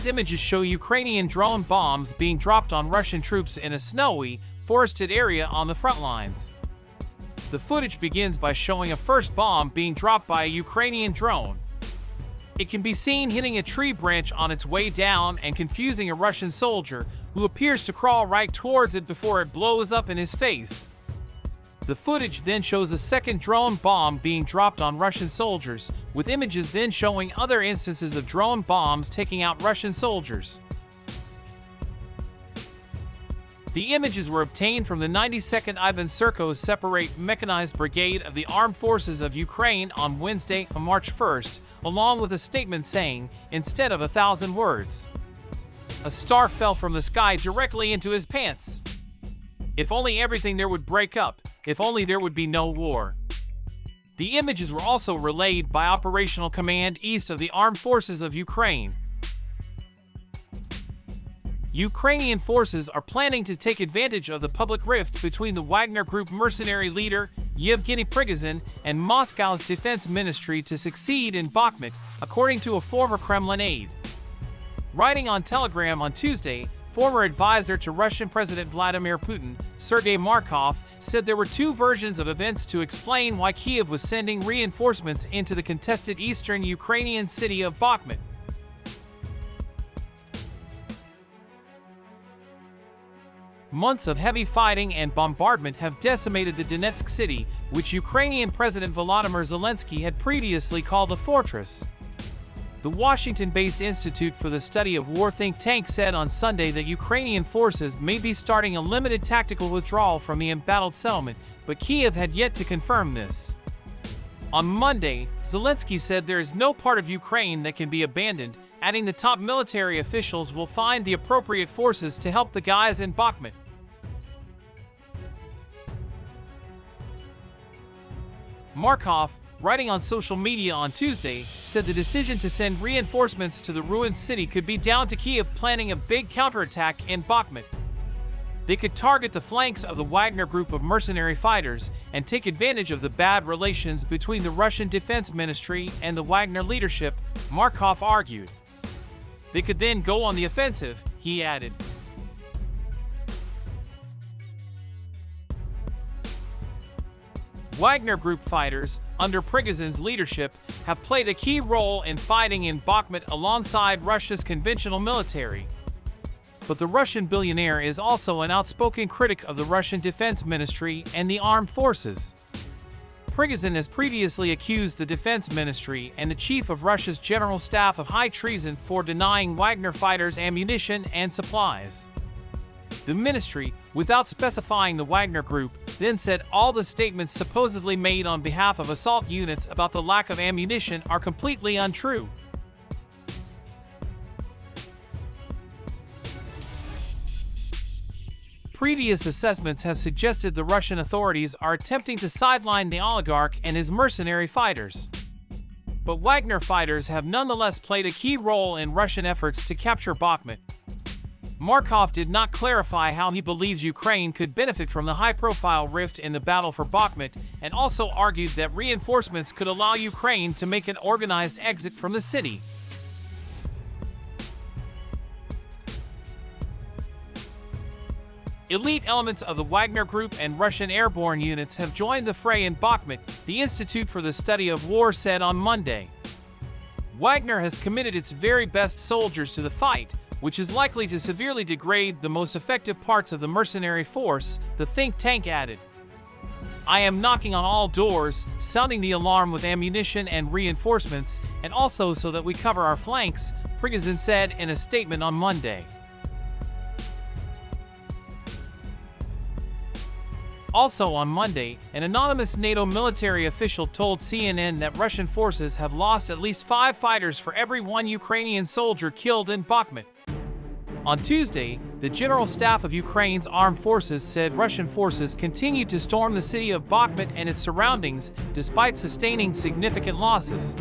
These images show Ukrainian drone bombs being dropped on Russian troops in a snowy, forested area on the front lines. The footage begins by showing a first bomb being dropped by a Ukrainian drone. It can be seen hitting a tree branch on its way down and confusing a Russian soldier who appears to crawl right towards it before it blows up in his face. The footage then shows a second drone bomb being dropped on Russian soldiers, with images then showing other instances of drone bombs taking out Russian soldiers. The images were obtained from the 92nd Ivan Serko's Separate Mechanized Brigade of the Armed Forces of Ukraine on Wednesday, March 1st, along with a statement saying, instead of a thousand words, a star fell from the sky directly into his pants. If only everything there would break up, if only there would be no war. The images were also relayed by Operational Command East of the Armed Forces of Ukraine. Ukrainian forces are planning to take advantage of the public rift between the Wagner Group mercenary leader Yevgeny Prigozhin and Moscow's defense ministry to succeed in Bakhmut, according to a former Kremlin aide. Writing on Telegram on Tuesday, former advisor to Russian President Vladimir Putin, Sergei Markov, said there were two versions of events to explain why Kiev was sending reinforcements into the contested eastern Ukrainian city of Bakhmut. Months of heavy fighting and bombardment have decimated the Donetsk city, which Ukrainian President Volodymyr Zelensky had previously called a fortress. The Washington-based Institute for the Study of War think tank said on Sunday that Ukrainian forces may be starting a limited tactical withdrawal from the embattled settlement, but Kiev had yet to confirm this. On Monday, Zelensky said there is no part of Ukraine that can be abandoned, adding the top military officials will find the appropriate forces to help the guys in Bakhmut. Markov, writing on social media on Tuesday, said the decision to send reinforcements to the ruined city could be down to Kiev planning a big counterattack in Bakhmut. They could target the flanks of the Wagner group of mercenary fighters and take advantage of the bad relations between the Russian Defense Ministry and the Wagner leadership, Markov argued. They could then go on the offensive, he added. Wagner Group fighters, under Prigozhin's leadership, have played a key role in fighting in Bakhmut alongside Russia's conventional military. But the Russian billionaire is also an outspoken critic of the Russian Defense Ministry and the armed forces. Prigozhin has previously accused the Defense Ministry and the Chief of Russia's General Staff of high treason for denying Wagner fighters ammunition and supplies. The ministry, without specifying the Wagner Group, then said all the statements supposedly made on behalf of assault units about the lack of ammunition are completely untrue. Previous assessments have suggested the Russian authorities are attempting to sideline the oligarch and his mercenary fighters. But Wagner fighters have nonetheless played a key role in Russian efforts to capture Bakhmut. Markov did not clarify how he believes Ukraine could benefit from the high-profile rift in the battle for Bakhmut, and also argued that reinforcements could allow Ukraine to make an organized exit from the city. Elite elements of the Wagner Group and Russian airborne units have joined the fray in Bakhmut, the Institute for the Study of War said on Monday. Wagner has committed its very best soldiers to the fight, which is likely to severely degrade the most effective parts of the mercenary force, the think tank added. I am knocking on all doors, sounding the alarm with ammunition and reinforcements, and also so that we cover our flanks, Prigozhin said in a statement on Monday. Also on Monday, an anonymous NATO military official told CNN that Russian forces have lost at least five fighters for every one Ukrainian soldier killed in Bakhmut. On Tuesday, the General Staff of Ukraine's armed forces said Russian forces continued to storm the city of Bakhmut and its surroundings despite sustaining significant losses.